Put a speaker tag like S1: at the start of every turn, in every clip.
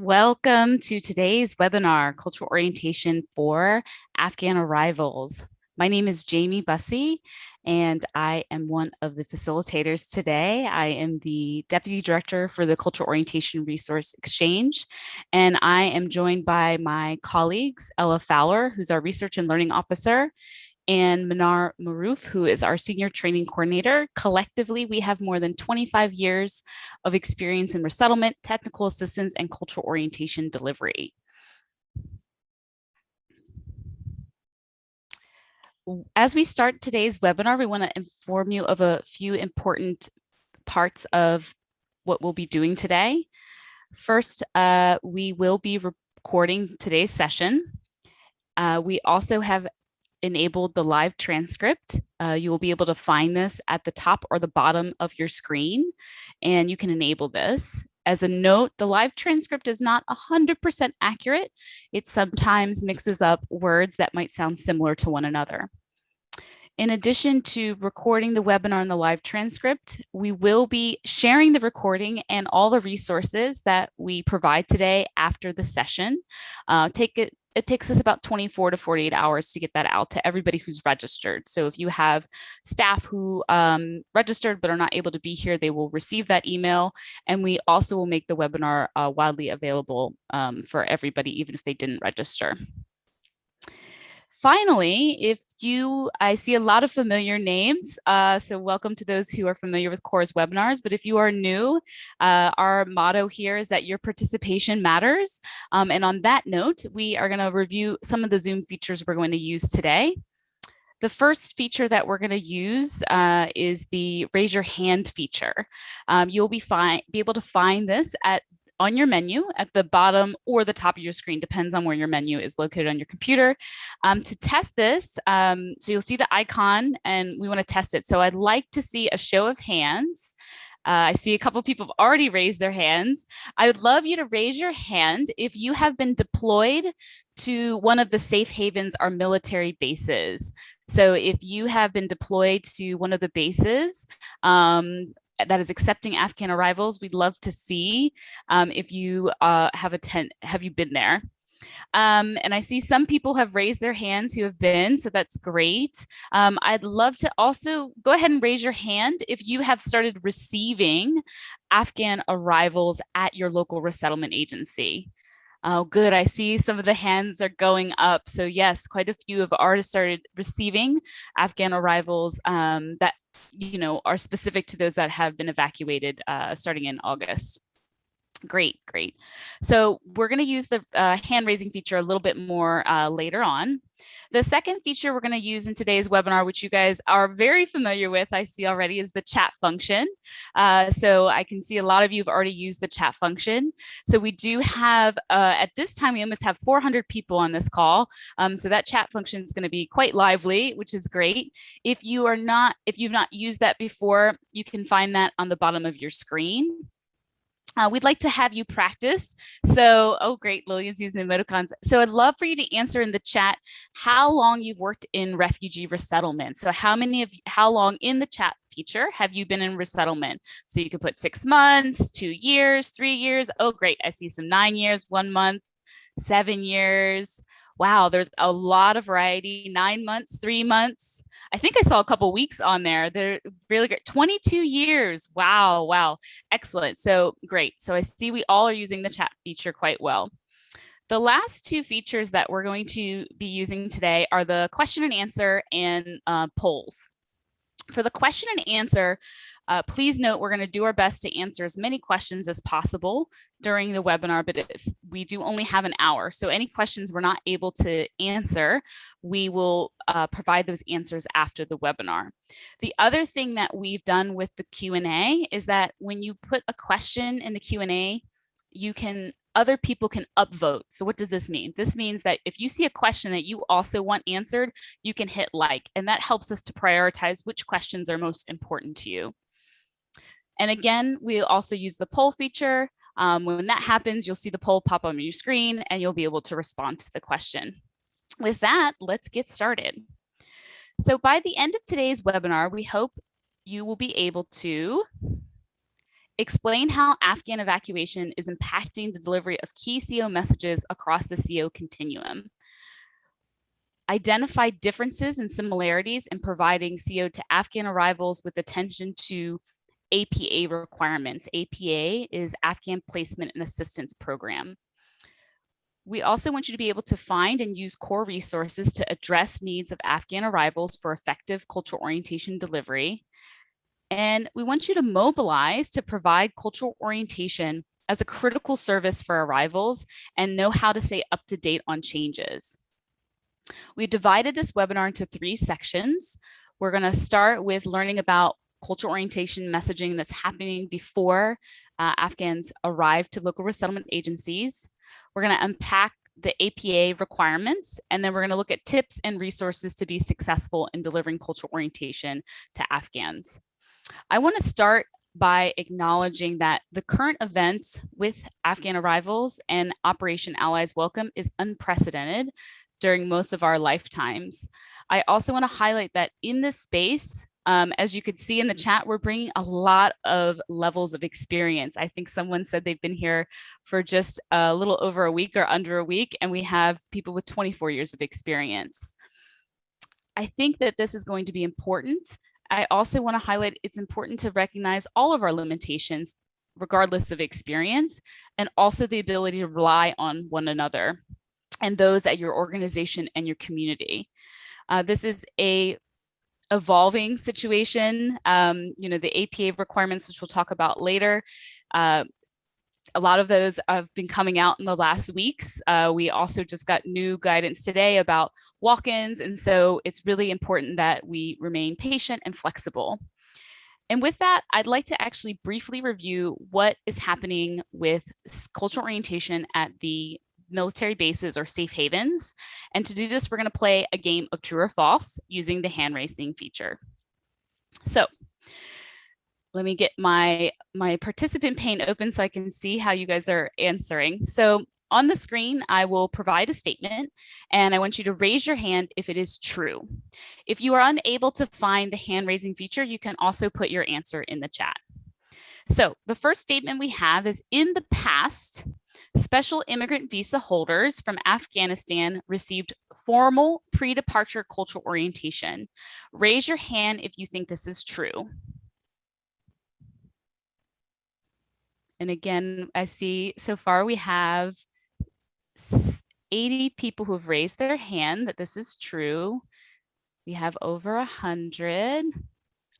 S1: Welcome to today's webinar, Cultural Orientation for Afghan Arrivals. My name is Jamie Bussey, and I am one of the facilitators today. I am the Deputy Director for the Cultural Orientation Resource Exchange, and I am joined by my colleagues, Ella Fowler, who's our Research and Learning Officer, and Manar Maruf, who is our senior training coordinator. Collectively, we have more than 25 years of experience in resettlement, technical assistance, and cultural orientation delivery. As we start today's webinar, we want to inform you of a few important parts of what we'll be doing today. First, uh, we will be recording today's session. Uh, we also have enabled the live transcript. Uh, you will be able to find this at the top or the bottom of your screen, and you can enable this. As a note, the live transcript is not 100% accurate. It sometimes mixes up words that might sound similar to one another. In addition to recording the webinar and the live transcript, we will be sharing the recording and all the resources that we provide today after the session. Uh, take it it takes us about 24 to 48 hours to get that out to everybody who's registered. So if you have staff who um, registered but are not able to be here, they will receive that email. And we also will make the webinar uh, widely available um, for everybody, even if they didn't register. Finally, if you, I see a lot of familiar names, uh, so welcome to those who are familiar with CORE's webinars, but if you are new, uh, our motto here is that your participation matters. Um, and on that note, we are gonna review some of the Zoom features we're going to use today. The first feature that we're going to use uh, is the raise your hand feature. Um, you'll be, be able to find this at on your menu at the bottom or the top of your screen, depends on where your menu is located on your computer. Um, to test this, um, so you'll see the icon and we wanna test it. So I'd like to see a show of hands. Uh, I see a couple people have already raised their hands. I would love you to raise your hand if you have been deployed to one of the safe havens or military bases. So if you have been deployed to one of the bases, um, that is accepting Afghan arrivals. We'd love to see um, if you uh, have a tent, have you been there? Um, and I see some people have raised their hands who have been, so that's great. Um, I'd love to also go ahead and raise your hand if you have started receiving Afghan arrivals at your local resettlement agency. Oh, good. I see some of the hands are going up. So yes, quite a few have already started receiving Afghan arrivals um, that you know, are specific to those that have been evacuated uh, starting in August. Great, great. So we're going to use the uh, hand raising feature a little bit more uh, later on. The second feature we're going to use in today's webinar, which you guys are very familiar with, I see already, is the chat function. Uh, so I can see a lot of you have already used the chat function. So we do have, uh, at this time, we almost have 400 people on this call. Um, so that chat function is going to be quite lively, which is great. If you are not, if you've not used that before, you can find that on the bottom of your screen. Uh, we'd like to have you practice. So, oh, great, Lillian's using emoticons. So I'd love for you to answer in the chat how long you've worked in refugee resettlement. So how many of how long in the chat feature have you been in resettlement? So you could put six months, two years, three years. Oh, great. I see some nine years, one month, seven years wow, there's a lot of variety, nine months, three months. I think I saw a couple weeks on there. They're really great. 22 years. Wow, wow. Excellent. So great. So I see we all are using the chat feature quite well. The last two features that we're going to be using today are the question and answer and uh, polls. For the question and answer, uh, please note we're going to do our best to answer as many questions as possible during the webinar, but if we do only have an hour, so any questions we're not able to answer, we will uh, provide those answers after the webinar. The other thing that we've done with the Q&A is that when you put a question in the Q&A, you can other people can upvote. So what does this mean? This means that if you see a question that you also want answered, you can hit like, and that helps us to prioritize which questions are most important to you. And again, we also use the poll feature. Um, when that happens, you'll see the poll pop on your screen and you'll be able to respond to the question. With that, let's get started. So by the end of today's webinar, we hope you will be able to Explain how Afghan evacuation is impacting the delivery of key CO messages across the CO continuum. Identify differences and similarities in providing CO to Afghan arrivals with attention to APA requirements. APA is Afghan Placement and Assistance Program. We also want you to be able to find and use core resources to address needs of Afghan arrivals for effective cultural orientation delivery. And we want you to mobilize to provide cultural orientation as a critical service for arrivals and know how to stay up to date on changes. We've divided this webinar into three sections. We're going to start with learning about cultural orientation messaging that's happening before uh, Afghans arrive to local resettlement agencies. We're going to unpack the APA requirements, and then we're going to look at tips and resources to be successful in delivering cultural orientation to Afghans. I want to start by acknowledging that the current events with Afghan arrivals and Operation Allies Welcome is unprecedented during most of our lifetimes. I also want to highlight that in this space, um, as you could see in the chat, we're bringing a lot of levels of experience. I think someone said they've been here for just a little over a week or under a week, and we have people with 24 years of experience. I think that this is going to be important. I also want to highlight it's important to recognize all of our limitations, regardless of experience, and also the ability to rely on one another and those at your organization and your community. Uh, this is a evolving situation. Um, you know, the APA requirements, which we'll talk about later, uh, a lot of those have been coming out in the last weeks. Uh, we also just got new guidance today about walk-ins. And so it's really important that we remain patient and flexible. And with that, I'd like to actually briefly review what is happening with cultural orientation at the military bases or safe havens. And to do this, we're going to play a game of true or false using the hand raising feature. So let me get my, my participant pane open so I can see how you guys are answering. So on the screen, I will provide a statement and I want you to raise your hand if it is true. If you are unable to find the hand raising feature, you can also put your answer in the chat. So the first statement we have is in the past, special immigrant visa holders from Afghanistan received formal pre-departure cultural orientation. Raise your hand if you think this is true. And again, I see so far we have 80 people who have raised their hand that this is true. We have over 100.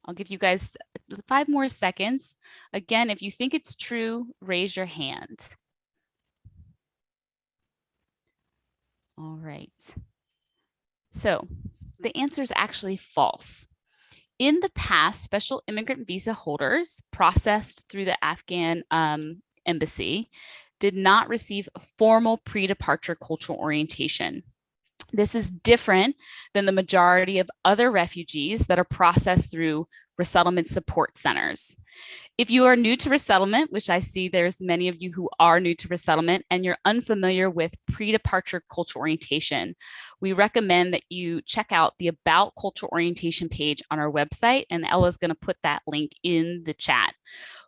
S1: I'll give you guys five more seconds. Again, if you think it's true, raise your hand. All right. So the answer is actually false. In the past, special immigrant visa holders processed through the Afghan um, embassy did not receive formal pre-departure cultural orientation. This is different than the majority of other refugees that are processed through resettlement support centers. If you are new to resettlement, which I see there's many of you who are new to resettlement and you're unfamiliar with pre-departure cultural orientation, we recommend that you check out the About Cultural Orientation page on our website, and Ella's gonna put that link in the chat.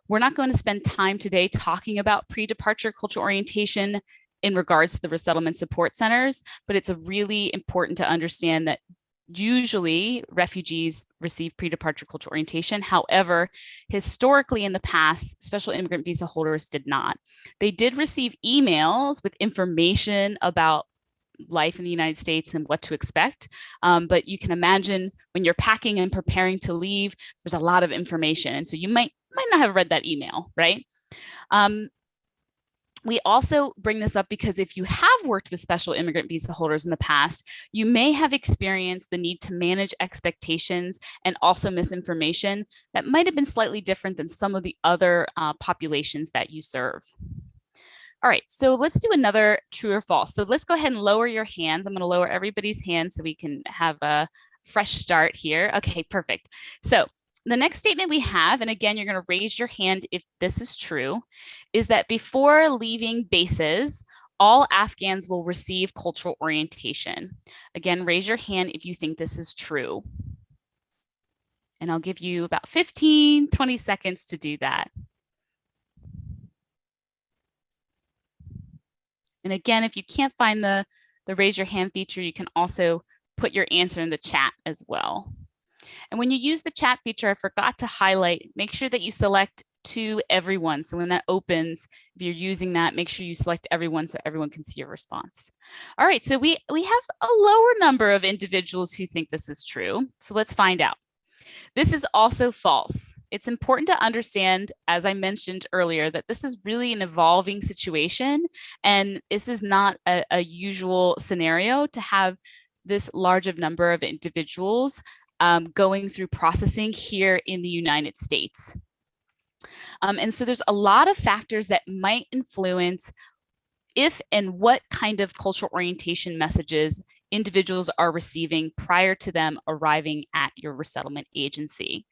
S1: We're not going to spend time today talking about pre-departure cultural orientation in regards to the resettlement support centers, but it's really important to understand that usually refugees receive pre-departure cultural orientation. However, historically in the past, special immigrant visa holders did not. They did receive emails with information about life in the United States and what to expect. Um, but you can imagine when you're packing and preparing to leave, there's a lot of information. And so you might, might not have read that email, right? Um, we also bring this up because if you have worked with special immigrant visa holders in the past, you may have experienced the need to manage expectations and also misinformation that might have been slightly different than some of the other uh, populations that you serve. All right, so let's do another true or false. So let's go ahead and lower your hands. I'm gonna lower everybody's hands so we can have a fresh start here. Okay, perfect. So the next statement we have, and again, you're going to raise your hand if this is true, is that before leaving bases, all Afghans will receive cultural orientation. Again, raise your hand if you think this is true. And I'll give you about 15, 20 seconds to do that. And again, if you can't find the, the raise your hand feature, you can also put your answer in the chat as well. And when you use the chat feature, I forgot to highlight, make sure that you select to everyone. So when that opens, if you're using that, make sure you select everyone so everyone can see your response. All right, so we, we have a lower number of individuals who think this is true. So let's find out. This is also false. It's important to understand, as I mentioned earlier, that this is really an evolving situation and this is not a, a usual scenario to have this large of number of individuals um, going through processing here in the United States. Um, and so there's a lot of factors that might influence if and what kind of cultural orientation messages individuals are receiving prior to them arriving at your resettlement agency.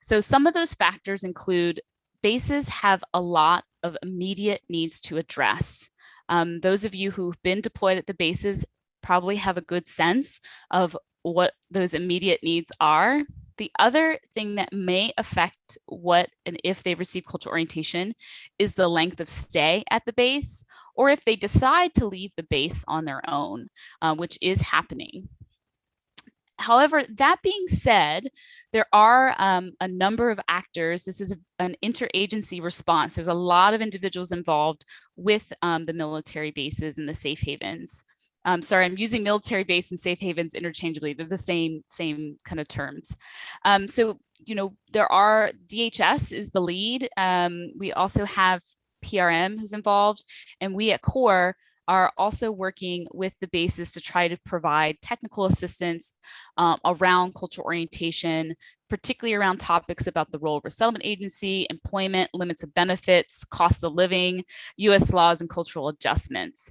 S1: So some of those factors include bases have a lot of immediate needs to address. Um, those of you who've been deployed at the bases probably have a good sense of what those immediate needs are. The other thing that may affect what and if they receive cultural orientation is the length of stay at the base, or if they decide to leave the base on their own, uh, which is happening. However, that being said, there are um, a number of actors. This is an interagency response. There's a lot of individuals involved with um, the military bases and the safe havens. Um, sorry, I'm using military base and safe havens interchangeably. They're the same, same kind of terms. Um, so, you know, there are DHS is the lead. Um, we also have PRM who's involved, and we at CORE are also working with the bases to try to provide technical assistance um, around cultural orientation, particularly around topics about the role of resettlement agency, employment, limits of benefits, cost of living, US laws and cultural adjustments.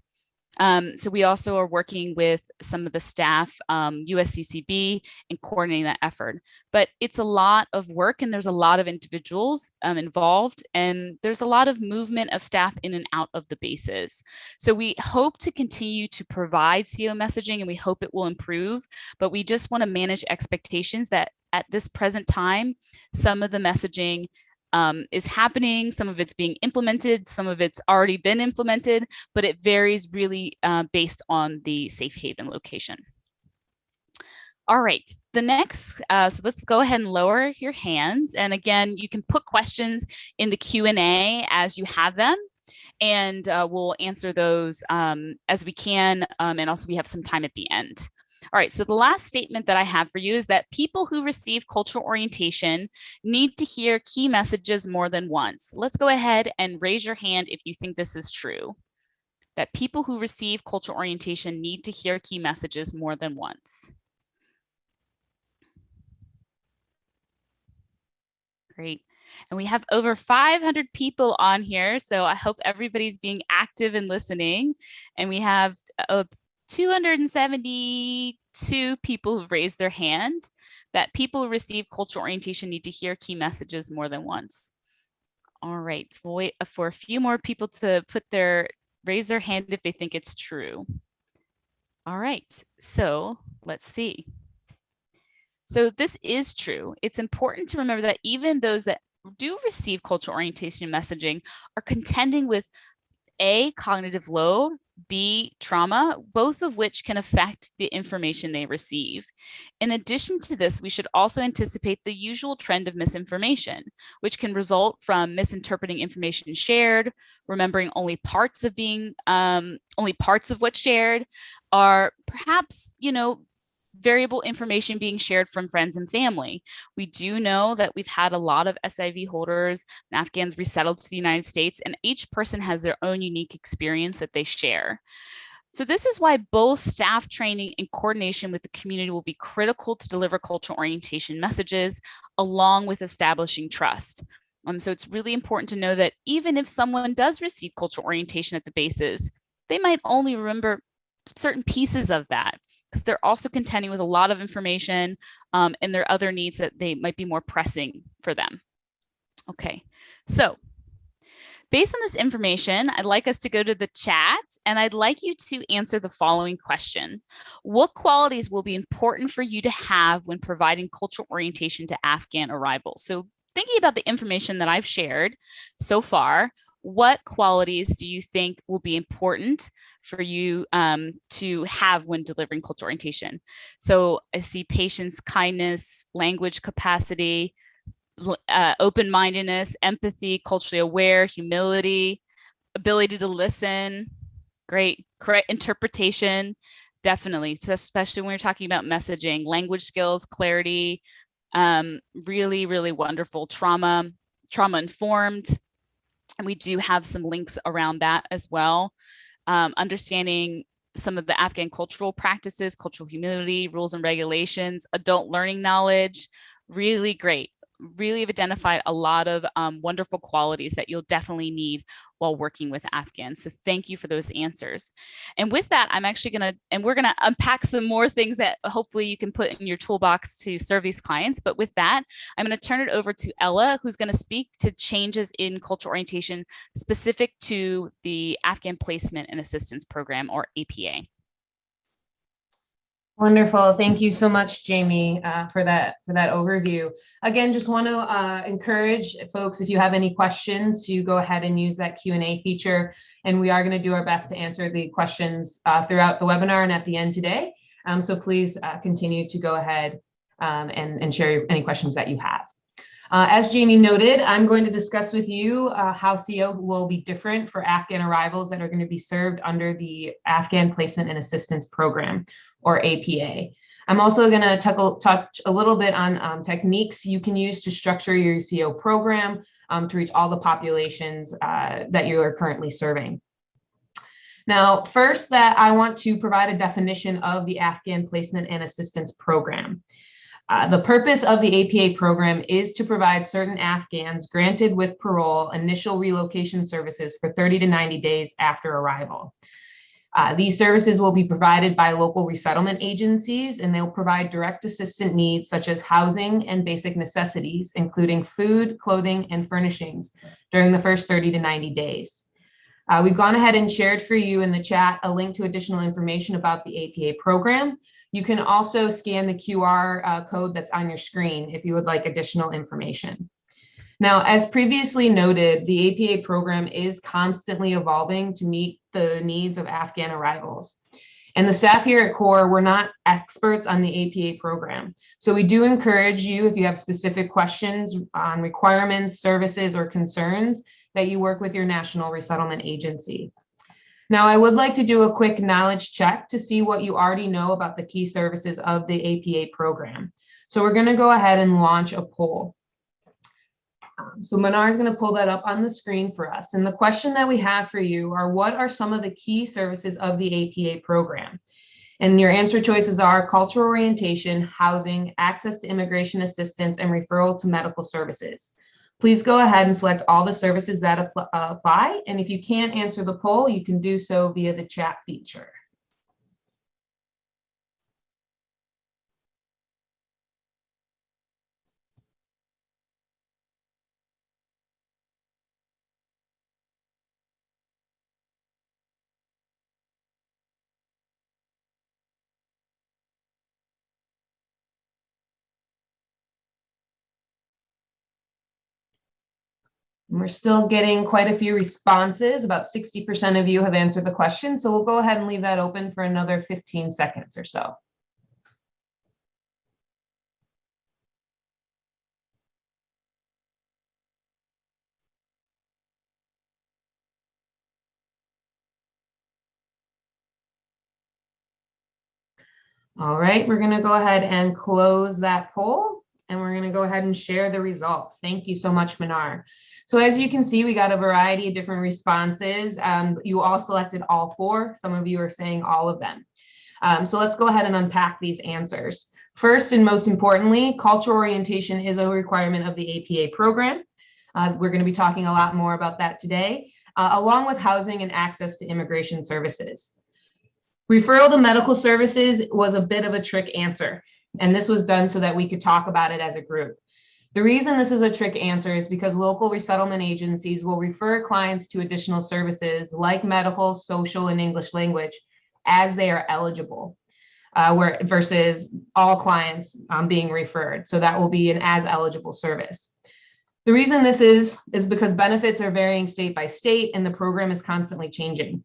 S1: Um, so we also are working with some of the staff, um, USCCB, and coordinating that effort. But it's a lot of work and there's a lot of individuals um, involved and there's a lot of movement of staff in and out of the bases. So we hope to continue to provide CO messaging and we hope it will improve, but we just wanna manage expectations that at this present time, some of the messaging um, is happening. Some of it's being implemented, some of it's already been implemented, but it varies really uh, based on the safe haven location. All right, the next, uh, so let's go ahead and lower your hands. And again, you can put questions in the Q&A as you have them and uh, we'll answer those um, as we can. Um, and also we have some time at the end. All right, so the last statement that I have for you is that people who receive cultural orientation need to hear key messages more than once. Let's go ahead and raise your hand if you think this is true. That people who receive cultural orientation need to hear key messages more than once. Great. And we have over 500 people on here, so I hope everybody's being active and listening. And we have uh, 272 people who've raised their hand that people who receive cultural orientation need to hear key messages more than once. All right, wait for a few more people to put their raise their hand if they think it's true. All right, so let's see. So this is true. It's important to remember that even those that do receive cultural orientation messaging are contending with a cognitive load B, trauma, both of which can affect the information they receive. In addition to this, we should also anticipate the usual trend of misinformation, which can result from misinterpreting information shared, remembering only parts of being, um, only parts of what's shared, or perhaps, you know, variable information being shared from friends and family. We do know that we've had a lot of SIV holders and Afghans resettled to the United States, and each person has their own unique experience that they share. So this is why both staff training and coordination with the community will be critical to deliver cultural orientation messages, along with establishing trust. Um, so it's really important to know that even if someone does receive cultural orientation at the bases, they might only remember certain pieces of that because they're also contending with a lot of information um, and their other needs that they might be more pressing for them. Okay, so based on this information, I'd like us to go to the chat and I'd like you to answer the following question. What qualities will be important for you to have when providing cultural orientation to Afghan arrivals? So thinking about the information that I've shared so far, what qualities do you think will be important for you um, to have when delivering cultural orientation? So I see patience, kindness, language capacity, uh, open-mindedness, empathy, culturally aware, humility, ability to listen, great, correct interpretation, definitely. So especially when you're talking about messaging, language skills, clarity, um, really, really wonderful trauma, trauma informed, and we do have some links around that as well. Um, understanding some of the Afghan cultural practices, cultural humility, rules and regulations, adult learning knowledge, really great really have identified a lot of um, wonderful qualities that you'll definitely need while working with Afghans. So thank you for those answers. And with that, I'm actually gonna, and we're gonna unpack some more things that hopefully you can put in your toolbox to serve these clients. But with that, I'm gonna turn it over to Ella, who's gonna speak to changes in cultural orientation specific to the Afghan Placement and Assistance Program or APA.
S2: Wonderful. Thank you so much, Jamie, uh, for that for that overview. Again, just want to uh, encourage folks, if you have any questions, to go ahead and use that Q&A feature. And we are going to do our best to answer the questions uh, throughout the webinar and at the end today. Um, so please uh, continue to go ahead um, and, and share any questions that you have. Uh, as Jamie noted, I'm going to discuss with you uh, how CO will be different for Afghan arrivals that are going to be served under the Afghan Placement and Assistance Program, or APA. I'm also going to touch a little bit on um, techniques you can use to structure your CO program um, to reach all the populations uh, that you are currently serving. Now, first that I want to provide a definition of the Afghan Placement and Assistance Program. Uh, the purpose of the APA program is to provide certain Afghans granted with parole initial relocation services for 30 to 90 days after arrival. Uh, these services will be provided by local resettlement agencies and they'll provide direct assistant needs such as housing and basic necessities, including food, clothing, and furnishings during the first 30 to 90 days. Uh, we've gone ahead and shared for you in the chat a link to additional information about the APA program. You can also scan the QR uh, code that's on your screen if you would like additional information. Now, as previously noted, the APA program is constantly evolving to meet the needs of Afghan arrivals. And the staff here at CORE, we're not experts on the APA program. So we do encourage you, if you have specific questions on requirements, services, or concerns, that you work with your National Resettlement Agency. Now, I would like to do a quick knowledge check to see what you already know about the key services of the APA program. So we're going to go ahead and launch a poll. Um, so Manar is going to pull that up on the screen for us. And the question that we have for you are what are some of the key services of the APA program? And your answer choices are cultural orientation, housing, access to immigration assistance, and referral to medical services. Please go ahead and select all the services that uh, apply. And if you can't answer the poll, you can do so via the chat feature. We're still getting quite a few responses. About 60% of you have answered the question. So we'll go ahead and leave that open for another 15 seconds or so. All right, we're going to go ahead and close that poll and we're going to go ahead and share the results. Thank you so much, Manar. So as you can see, we got a variety of different responses. Um, you all selected all four. Some of you are saying all of them. Um, so let's go ahead and unpack these answers. First and most importantly, cultural orientation is a requirement of the APA program. Uh, we're going to be talking a lot more about that today, uh, along with housing and access to immigration services. Referral to medical services was a bit of a trick answer, and this was done so that we could talk about it as a group. The reason this is a trick answer is because local resettlement agencies will refer clients to additional services like medical, social, and English language as they are eligible, uh, where versus all clients um, being referred. So that will be an as eligible service. The reason this is, is because benefits are varying state by state and the program is constantly changing.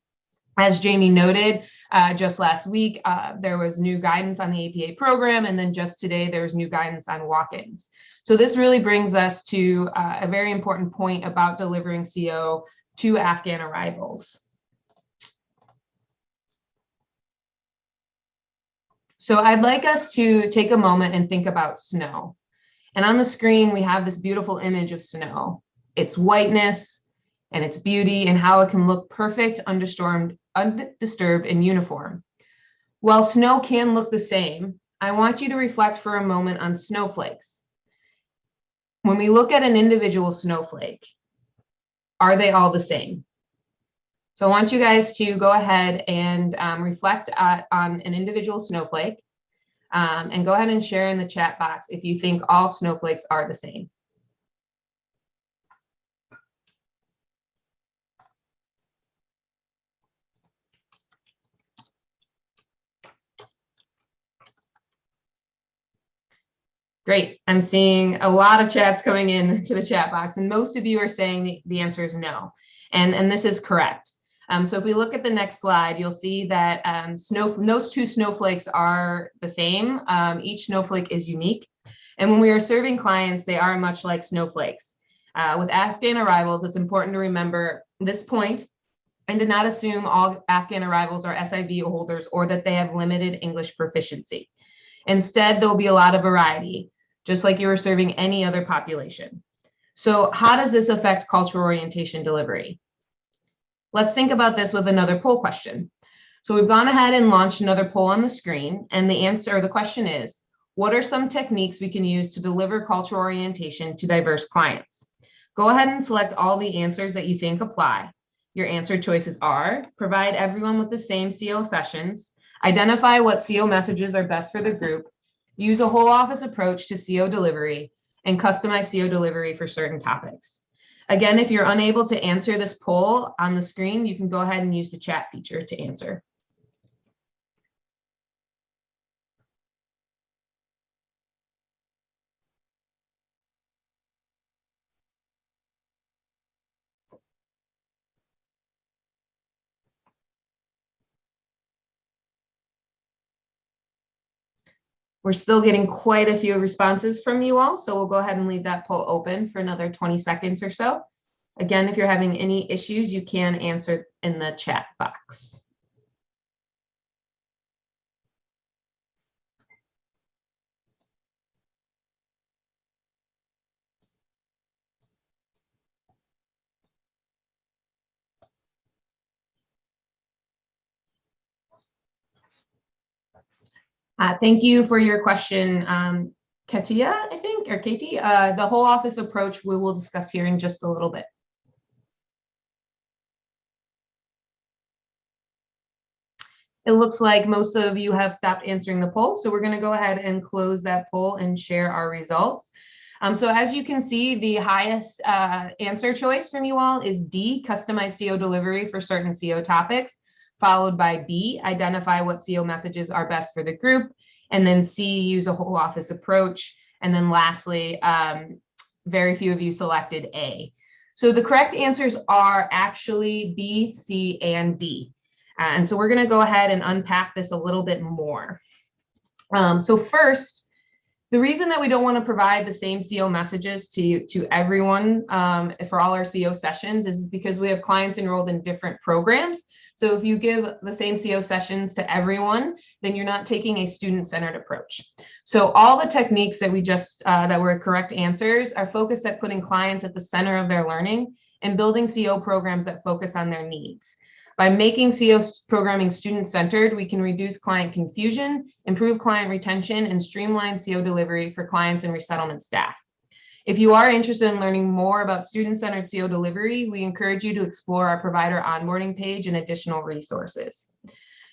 S2: As Jamie noted, uh, just last week, uh, there was new guidance on the APA program, and then just today, there was new guidance on walk-ins. So this really brings us to uh, a very important point about delivering CO to Afghan arrivals. So I'd like us to take a moment and think about snow. And on the screen, we have this beautiful image of snow. Its whiteness and its beauty and how it can look perfect, undisturbed, undisturbed and uniform. While snow can look the same, I want you to reflect for a moment on snowflakes. When we look at an individual snowflake, are they all the same? So I want you guys to go ahead and um, reflect at, on an individual snowflake um, and go ahead and share in the chat box if you think all snowflakes are the same. Great. I'm seeing a lot of chats coming in to the chat box, and most of you are saying the, the answer is no. And, and this is correct. Um, so if we look at the next slide, you'll see that um, snow, those two snowflakes are the same. Um, each snowflake is unique. And when we are serving clients, they are much like snowflakes. Uh, with Afghan arrivals, it's important to remember this point and to not assume all Afghan arrivals are SIV holders or that they have limited English proficiency. Instead, there'll be a lot of variety just like you were serving any other population. So how does this affect cultural orientation delivery? Let's think about this with another poll question. So we've gone ahead and launched another poll on the screen and the answer, the question is, what are some techniques we can use to deliver cultural orientation to diverse clients? Go ahead and select all the answers that you think apply. Your answer choices are, provide everyone with the same CO sessions, identify what CO messages are best for the group, use a whole office approach to CO delivery, and customize CO delivery for certain topics. Again, if you're unable to answer this poll on the screen, you can go ahead and use the chat feature to answer. We're still getting quite a few responses from you all, so we'll go ahead and leave that poll open for another 20 seconds or so. Again, if you're having any issues, you can answer in the chat box. Uh, thank you for your question, um, Katia, I think, or Katie. Uh, the whole office approach we will discuss here in just a little bit. It looks like most of you have stopped answering the poll, so we're going to go ahead and close that poll and share our results. Um, so as you can see, the highest uh, answer choice from you all is D, customized CO delivery for certain CO topics followed by B, identify what CO messages are best for the group, and then C, use a whole office approach. And then lastly, um, very few of you selected A. So the correct answers are actually B, C, and D. Uh, and so we're going to go ahead and unpack this a little bit more. Um, so first, the reason that we don't want to provide the same CO messages to, to everyone um, for all our CO sessions is because we have clients enrolled in different programs. So if you give the same CO sessions to everyone, then you're not taking a student-centered approach. So all the techniques that we just, uh, that were correct answers are focused at putting clients at the center of their learning and building CO programs that focus on their needs. By making CO programming student-centered, we can reduce client confusion, improve client retention, and streamline CO delivery for clients and resettlement staff. If you are interested in learning more about student-centered CO delivery, we encourage you to explore our provider onboarding page and additional resources.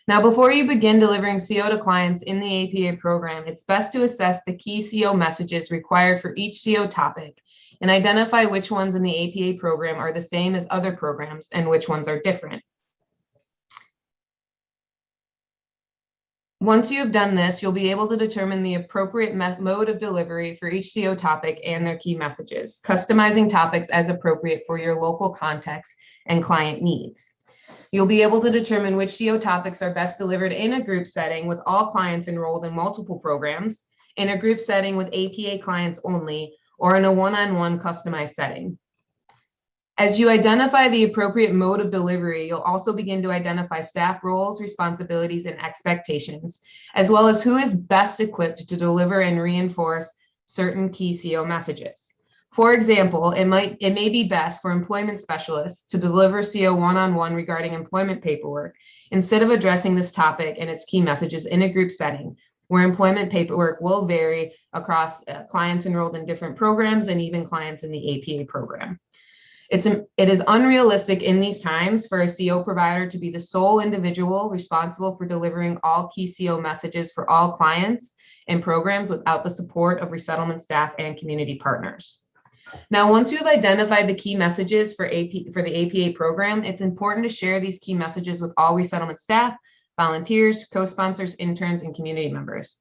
S2: Now, before you begin delivering CO to clients in the APA program, it's best to assess the key CO messages required for each CO topic and identify which ones in the APA program are the same as other programs and which ones are different. Once you have done this, you'll be able to determine the appropriate mode of delivery for each CO topic and their key messages, customizing topics as appropriate for your local context and client needs. You'll be able to determine which CO topics are best delivered in a group setting with all clients enrolled in multiple programs, in a group setting with APA clients only, or in a one-on-one -on -one customized setting. As you identify the appropriate mode of delivery, you'll also begin to identify staff roles, responsibilities, and expectations, as well as who is best equipped to deliver and reinforce certain key CO messages. For example, it might it may be best for employment specialists to deliver CO one-on-one -on -one regarding employment paperwork instead of addressing this topic and its key messages in a group setting where employment paperwork will vary across uh, clients enrolled in different programs and even clients in the APA program. It's it is unrealistic in these times for a CO provider to be the sole individual responsible for delivering all key CO messages for all clients and programs without the support of resettlement staff and community partners. Now, once you've identified the key messages for AP for the APA program, it's important to share these key messages with all resettlement staff, volunteers, co-sponsors, interns, and community members.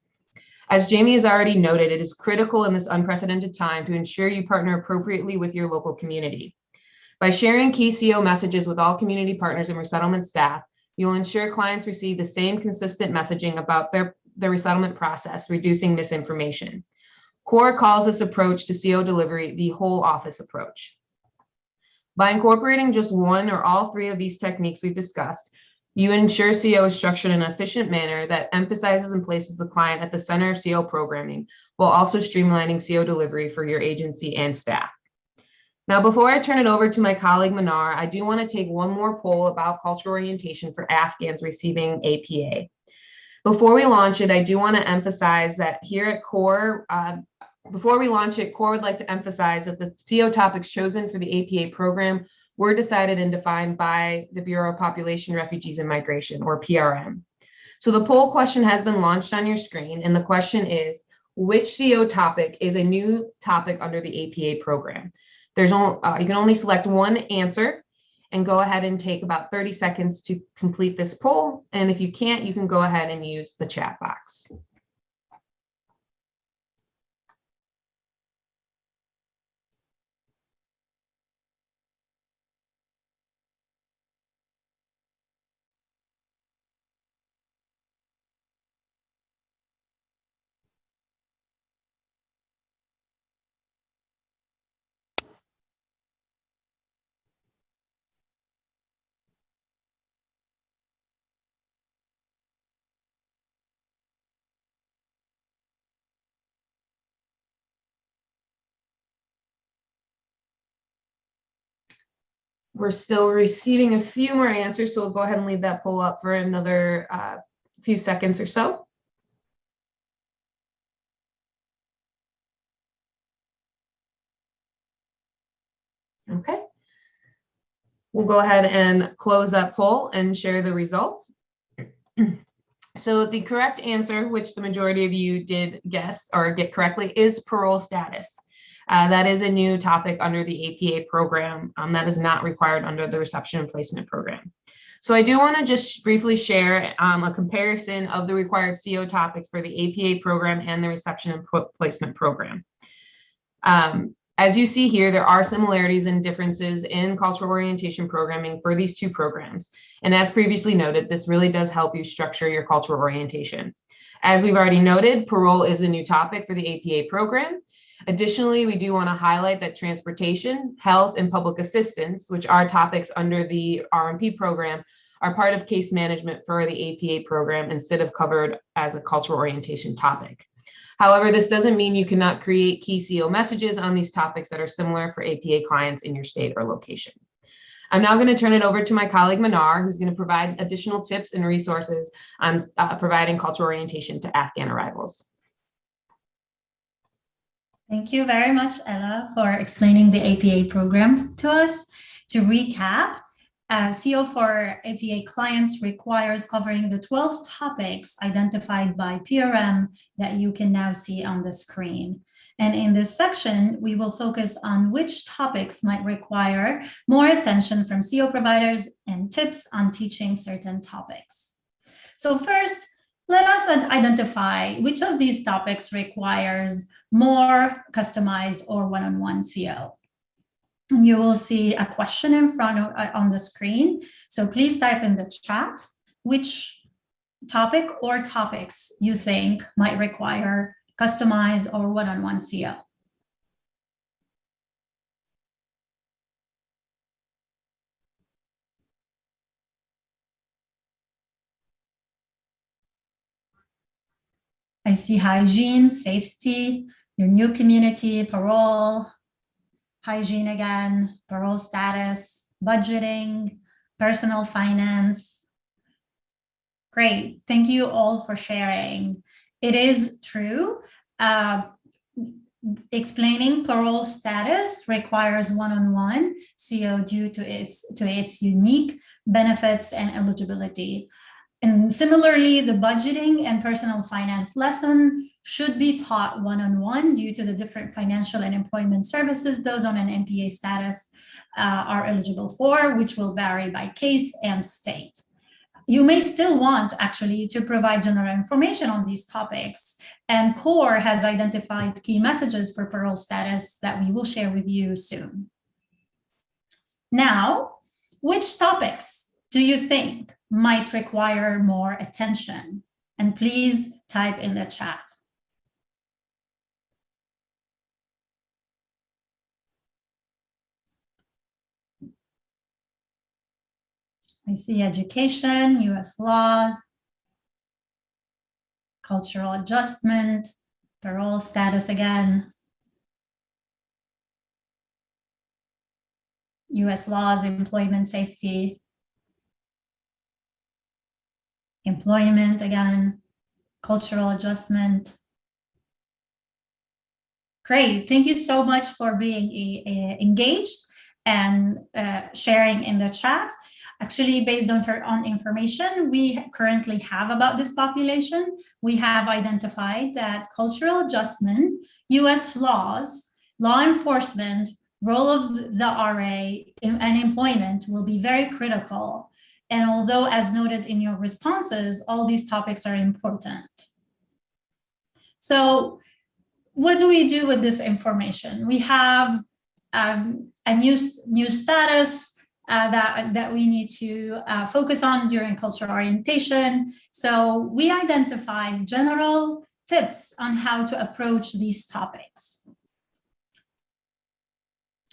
S2: As Jamie has already noted, it is critical in this unprecedented time to ensure you partner appropriately with your local community. By sharing key CO messages with all community partners and resettlement staff, you'll ensure clients receive the same consistent messaging about their, their resettlement process, reducing misinformation. CORE calls this approach to CO delivery the whole office approach. By incorporating just one or all three of these techniques we've discussed, you ensure CO is structured in an efficient manner that emphasizes and places the client at the center of CO programming, while also streamlining CO delivery for your agency and staff. Now, before I turn it over to my colleague Manar, I do want to take one more poll about cultural orientation for Afghans receiving APA. Before we launch it, I do want to emphasize that here at CORE, uh, before we launch it, CORE would like to emphasize that the CO topics chosen for the APA program were decided and defined by the Bureau of Population, Refugees, and Migration, or PRM. So the poll question has been launched on your screen, and the question is, which CO topic is a new topic under the APA program? There's only, uh, you can only select one answer and go ahead and take about 30 seconds to complete this poll. And if you can't, you can go ahead and use the chat box. We're still receiving a few more answers, so we'll go ahead and leave that poll up for another uh, few seconds or so. Okay. We'll go ahead and close that poll and share the results. So the correct answer, which the majority of you did guess or get correctly, is parole status. Uh, that is a new topic under the APA program um, that is not required under the reception and placement program. So I do want to just briefly share um, a comparison of the required CO topics for the APA program and the reception and placement program. Um, as you see here, there are similarities and differences in cultural orientation programming for these two programs. And as previously noted, this really does help you structure your cultural orientation. As we've already noted, parole is a new topic for the APA program, Additionally, we do want to highlight that transportation, health, and public assistance, which are topics under the R&P program, are part of case management for the APA program instead of covered as a cultural orientation topic. However, this doesn't mean you cannot create key CO messages on these topics that are similar for APA clients in your state or location. I'm now going to turn it over to my colleague Manar, who's going to provide additional tips and resources on uh, providing cultural orientation to Afghan arrivals.
S3: Thank you very much, Ella, for explaining the APA program to us. To recap, uh, CO for APA clients requires covering the 12 topics identified by PRM that you can now see on the screen. And in this section, we will focus on which topics might require more attention from CO providers and tips on teaching certain topics. So first, let us identify which of these topics requires more customized or one-on-one -on -one CO. And you will see a question in front of uh, on the screen. So please type in the chat which topic or topics you think might require customized or one-on-one -on -one CO. I see hygiene, safety, your new community, parole, hygiene again, parole status, budgeting, personal finance. Great, thank you all for sharing. It is true, uh, explaining parole status requires one-on-one -on -one CO due to its, to its unique benefits and eligibility. And similarly, the budgeting and personal finance lesson should be taught one-on-one -on -one due to the different financial and employment services those on an APA status uh, are eligible for, which will vary by case and state. You may still want actually to provide general information on these topics and CORE has identified key messages for parole status that we will share with you soon. Now, which topics do you think might require more attention. And please type in the chat. I see education, US laws, cultural adjustment, parole status again, US laws, employment safety, employment again, cultural adjustment. Great, thank you so much for being engaged and uh, sharing in the chat. Actually, based on, on information we currently have about this population, we have identified that cultural adjustment, US laws, law enforcement, role of the RA and employment will be very critical and although, as noted in your responses, all these topics are important. So what do we do with this information? We have um, a new, new status uh, that, that we need to uh, focus on during cultural orientation. So we identify general tips on how to approach these topics.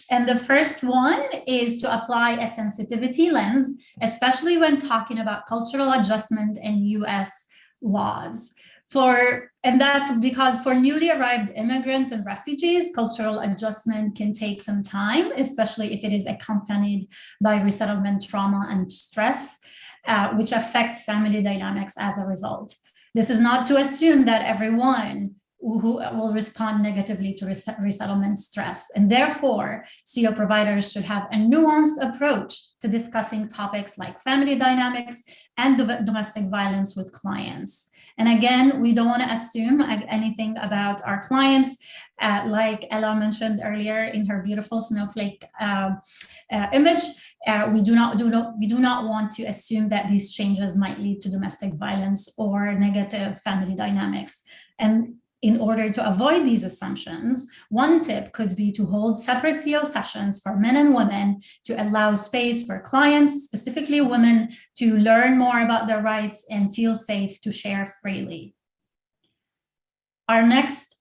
S3: And the first one is to apply a sensitivity lens, especially when talking about cultural adjustment and US laws. For, and that's because for newly arrived immigrants and refugees, cultural adjustment can take some time, especially if it is accompanied by resettlement trauma and stress, uh, which affects family dynamics as a result. This is not to assume that everyone who will respond negatively to resettlement stress. And therefore, CO providers should have a nuanced approach to discussing topics like family dynamics and domestic violence with clients. And again, we don't want to assume anything about our clients. Uh, like Ella mentioned earlier in her beautiful snowflake uh, uh, image, uh, we do not do not we do not want to assume that these changes might lead to domestic violence or negative family dynamics. And in order to avoid these assumptions, one tip could be to hold separate CO sessions for men and women to allow space for clients, specifically women, to learn more about their rights and feel safe to share freely. Our next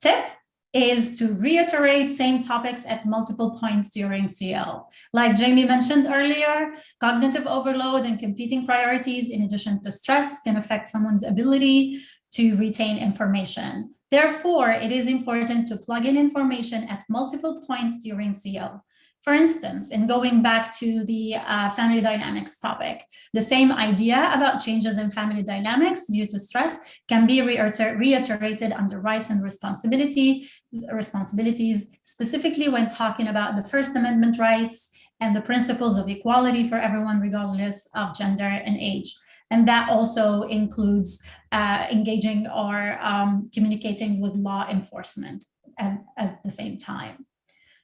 S3: tip is to reiterate same topics at multiple points during CO. Like Jamie mentioned earlier, cognitive overload and competing priorities in addition to stress can affect someone's ability to retain information. Therefore, it is important to plug in information at multiple points during CO. For instance, in going back to the uh, family dynamics topic, the same idea about changes in family dynamics due to stress can be reiterated under rights and responsibility, responsibilities, specifically when talking about the First Amendment rights and the principles of equality for everyone regardless of gender and age. And that also includes uh, engaging or um, communicating with law enforcement at, at the same time.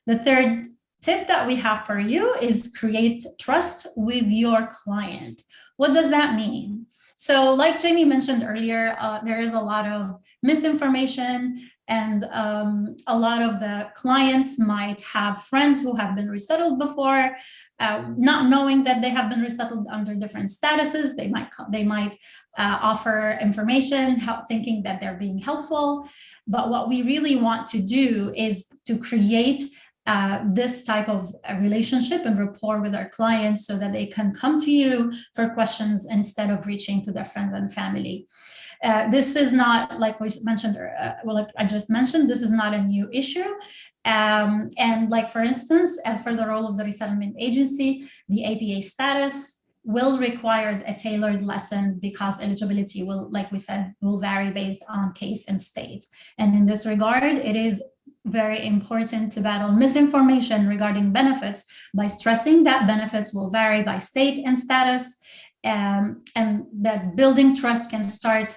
S3: The third tip that we have for you is create trust with your client. What does that mean? So like Jamie mentioned earlier, uh, there is a lot of misinformation and um, a lot of the clients might have friends who have been resettled before, uh, not knowing that they have been resettled under different statuses. They might they might uh, offer information, help, thinking that they're being helpful. But what we really want to do is to create uh, this type of relationship and rapport with our clients so that they can come to you for questions instead of reaching to their friends and family. Uh, this is not, like we mentioned, uh, well, like I just mentioned, this is not a new issue. Um, and like, for instance, as for the role of the resettlement agency, the APA status will require a tailored lesson because eligibility will, like we said, will vary based on case and state. And in this regard, it is very important to battle misinformation regarding benefits by stressing that benefits will vary by state and status um, and that building trust can start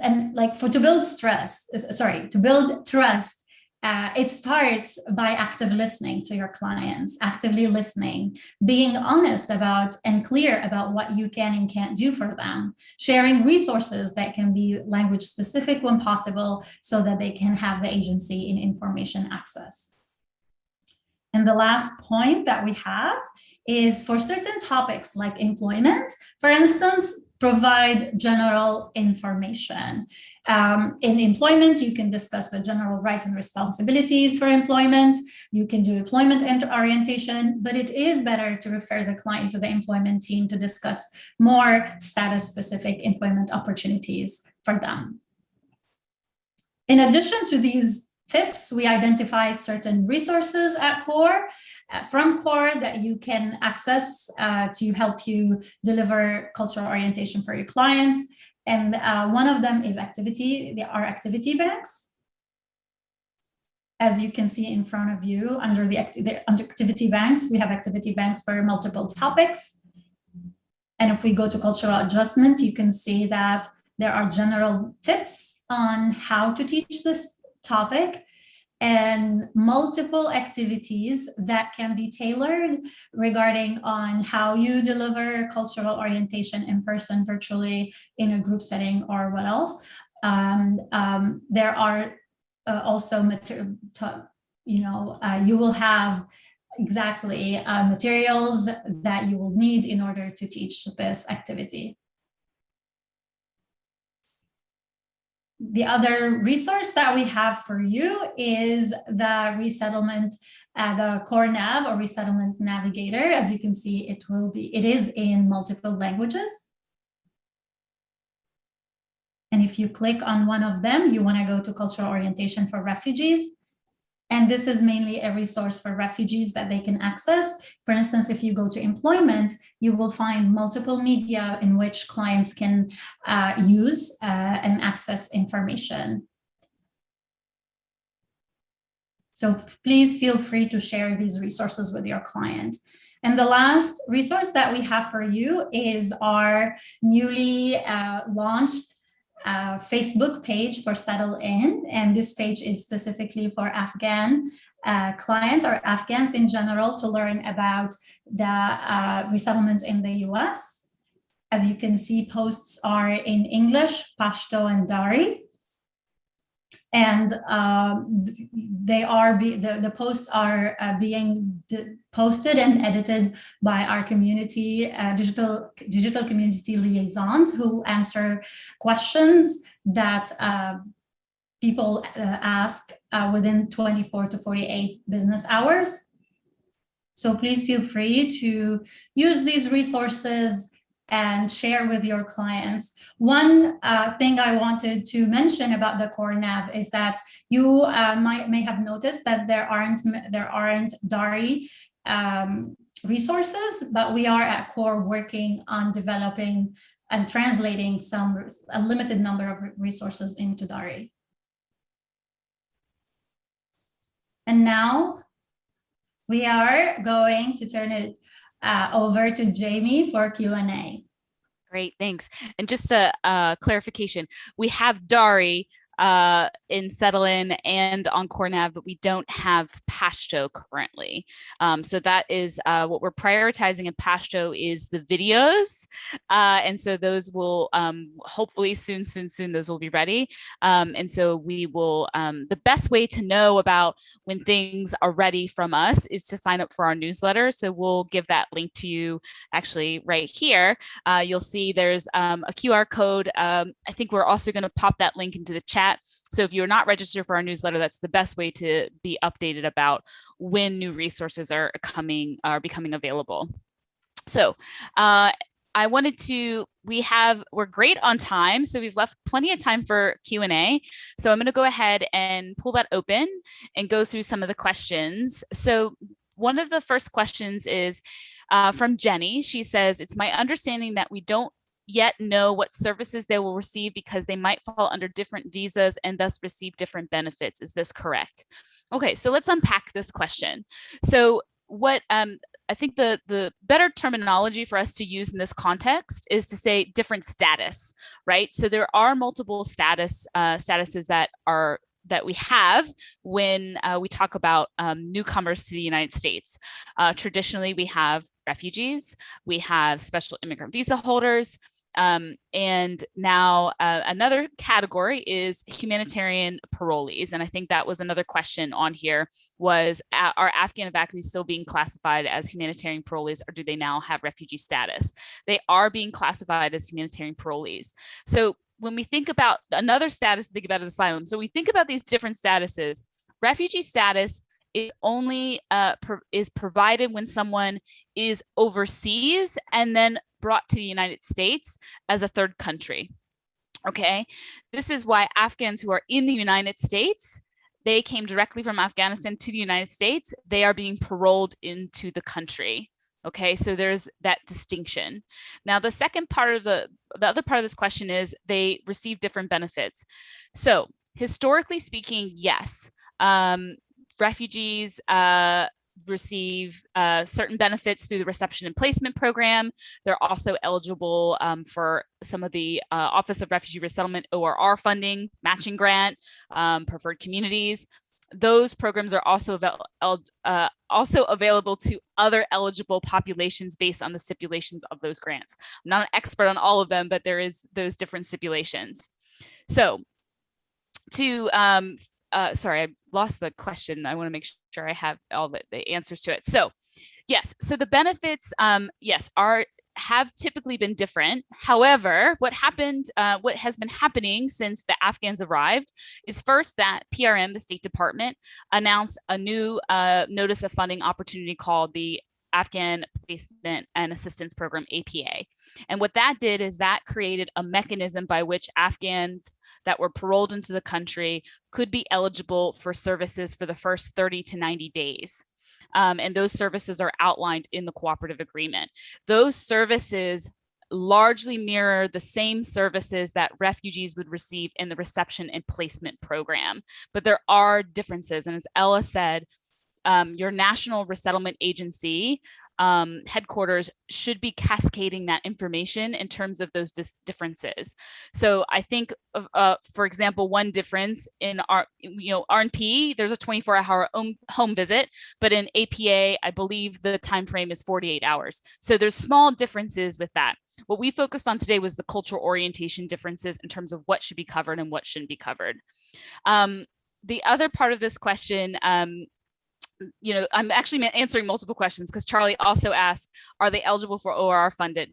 S3: and like for to build stress sorry to build trust uh, it starts by active listening to your clients, actively listening, being honest about and clear about what you can and can't do for them, sharing resources that can be language specific when possible so that they can have the agency in information access. And the last point that we have is for certain topics like employment, for instance, provide general information. Um, in employment, you can discuss the general rights and responsibilities for employment. You can do employment orientation, but it is better to refer the client to the employment team to discuss more status-specific employment opportunities for them. In addition to these tips, we identified certain resources at CORE, uh, from CORE that you can access uh, to help you deliver cultural orientation for your clients. And uh, one of them is activity, there are activity banks. As you can see in front of you, under the, the under activity banks, we have activity banks for multiple topics. And if we go to cultural adjustment, you can see that there are general tips on how to teach this topic and multiple activities that can be tailored regarding on how you deliver cultural orientation in person, virtually, in a group setting, or what else. Um, um, there are uh, also you know, uh, you will have exactly uh, materials that you will need in order to teach this activity. The other resource that we have for you is the resettlement, uh, the CoreNav or resettlement navigator. As you can see, it will be, it is in multiple languages. And if you click on one of them, you want to go to cultural orientation for refugees. And this is mainly a resource for refugees that they can access. For instance, if you go to employment, you will find multiple media in which clients can uh, use uh, and access information. So please feel free to share these resources with your client. And the last resource that we have for you is our newly uh, launched uh, Facebook page for Settle In, and this page is specifically for Afghan uh, clients or Afghans in general to learn about the uh, resettlement in the US. As you can see, posts are in English, Pashto, and Dari and um, they are be, the, the posts are uh, being posted and edited by our community uh, digital digital community liaisons who answer questions that uh, people uh, ask uh, within 24 to 48 business hours. So please feel free to use these resources and share with your clients. One uh, thing I wanted to mention about the CoreNav is that you uh, might may have noticed that there aren't there aren't Dari um, resources, but we are at core working on developing and translating some a limited number of resources into Dari. And now we are going to turn it uh, over to Jamie for Q&A.
S1: Great, thanks. And just a, a, clarification, we have Dari uh, in Settle-In and on CoreNav, but we don't have Pashto currently. Um, so that is uh, what we're prioritizing in Pashto is the videos. Uh, and so those will um, hopefully soon, soon, soon, those will be ready. Um, and so we will, um, the best way to know about when things are ready from us is to sign up for our newsletter. So we'll give that link to you actually right here. Uh, you'll see there's um, a QR code. Um, I think we're also going to pop that link into the chat. So if you're not registered for our newsletter, that's the best way to be updated about when new resources are coming, are becoming available. So uh, I wanted to, we have, we're great on time. So we've left plenty of time for Q&A. So I'm gonna go ahead and pull that open and go through some of the questions. So one of the first questions is uh, from Jenny. She says, it's my understanding that we don't yet know what services they will receive because they might fall under different visas and thus receive different benefits. Is this correct? Okay, so let's unpack this question. So what um, I think the, the better terminology for us to use in this context is to say different status, right? So there are multiple status uh, statuses that are that we have when uh, we talk about um, newcomers to the United States. Uh, traditionally, we have refugees, we have special immigrant visa holders, um, and now uh, another category is humanitarian parolees. And I think that was another question on here was are Afghan evacuees still being classified as humanitarian parolees or do they now have refugee status? They are being classified as humanitarian parolees. So when we think about another status think about as asylum, so we think about these different statuses, refugee status is only uh, is provided when someone is overseas and then brought to the United States as a third country. Okay, this is why Afghans who are in the United States, they came directly from Afghanistan to the United States, they are being paroled into the country. Okay, so there's that distinction. Now, the second part of the, the other part of this question is they receive different benefits. So historically speaking, yes, um, refugees uh, receive uh, certain benefits through the reception and placement program. They're also eligible um, for some of the uh, Office of Refugee Resettlement ORR funding, matching grant, um, preferred communities those programs are also, uh, also available to other eligible populations based on the stipulations of those grants. I'm not an expert on all of them, but there is those different stipulations. So to, um, uh, sorry, I lost the question. I wanna make sure I have all the, the answers to it. So yes, so the benefits, um, yes, are have typically been different. However, what happened, uh, what has been happening since the Afghans arrived is first that PRM, the State Department, announced a new uh, notice of funding opportunity called the Afghan Placement and Assistance Program, APA. And what that did is that created a mechanism by which Afghans that were paroled into the country could be eligible for services for the first 30 to 90 days um, and those services are outlined in the cooperative agreement. Those services largely mirror the same services that refugees would receive in the reception and placement program, but there are differences. And as Ella said, um, your national resettlement agency um, headquarters should be cascading that information in terms of those differences. So I think, of, uh, for example, one difference in our, you know, R&P, there's a 24 hour home visit, but in APA, I believe the time frame is 48 hours. So there's small differences with that. What we focused on today was the cultural orientation differences in terms of what should be covered and what shouldn't be covered. Um, the other part of this question um, you know, I'm actually answering multiple questions because Charlie also asked, are they eligible for ORR funded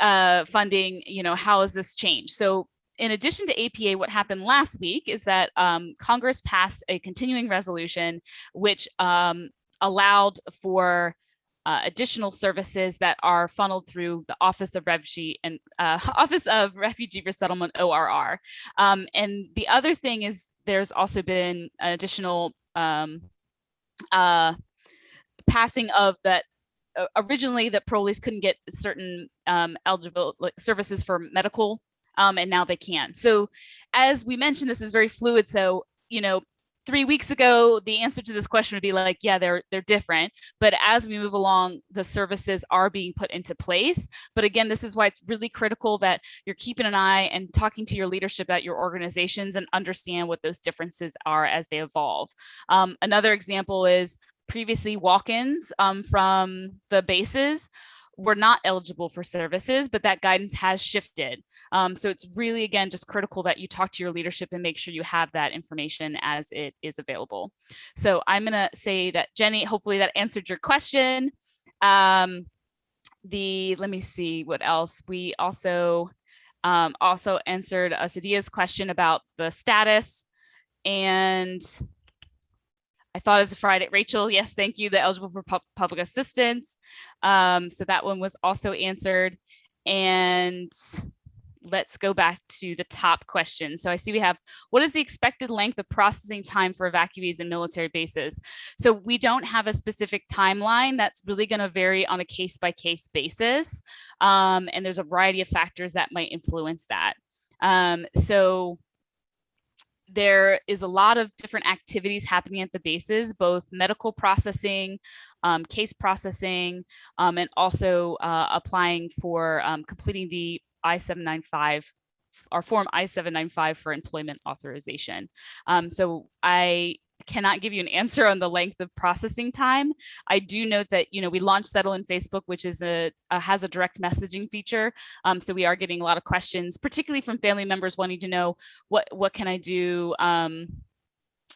S1: uh, funding? You know, how has this changed? So in addition to APA, what happened last week is that um, Congress passed a continuing resolution which um, allowed for uh, additional services that are funneled through the Office of Refugee and uh, Office of Refugee Resettlement ORR. Um, and the other thing is there's also been additional um, uh, passing of that uh, originally that parolees couldn't get certain um, eligible like, services for medical um, and now they can. So as we mentioned, this is very fluid. So, you know, three weeks ago, the answer to this question would be like, yeah, they're they're different. But as we move along, the services are being put into place. But again, this is why it's really critical that you're keeping an eye and talking to your leadership at your organizations and understand what those differences are as they evolve. Um, another example is previously walk-ins um, from the bases were not eligible for services, but that guidance has shifted. Um, so it's really, again, just critical that you talk to your leadership and make sure you have that information as it is available. So I'm gonna say that Jenny, hopefully that answered your question. Um, the, let me see what else. We also, um, also answered uh, Sadia's question about the status and I thought as a Friday, Rachel, yes, thank you, the eligible for pu public assistance. Um, so that one was also answered. And let's go back to the top question. So I see we have, what is the expected length of processing time for evacuees and military bases? So we don't have a specific timeline that's really gonna vary on a case by case basis. Um, and there's a variety of factors that might influence that. Um, so there is a lot of different activities happening at the bases, both medical processing, um, case processing, um, and also uh, applying for um, completing the I-795 our form I-795 for employment authorization. Um, so I cannot give you an answer on the length of processing time. I do note that, you know, we launched Settle in Facebook, which is a, a has a direct messaging feature. Um, so we are getting a lot of questions, particularly from family members wanting to know what, what can I do? Um,